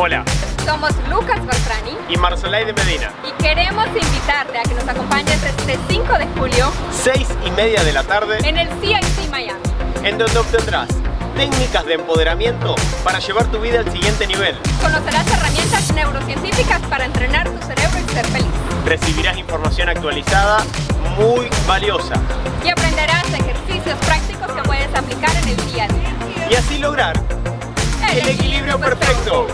Hola, Somos Lucas Beltrani y Marsolay de Medina. y queremos invitarte a que nos acompañes este 5 de julio 6 y media de la tarde, en el CIC Miami. en donde obtendrás técnicas de empoderamiento para llevar tu vida al siguiente nivel. Conocerás herramientas neurocientíficas para entrenar tu cerebro y ser feliz. Recibirás información actualizada muy valiosa Y aprenderás ejercicios prácticos que puedes aplicar en el día a día. y así lograr el equilibrio perfecto.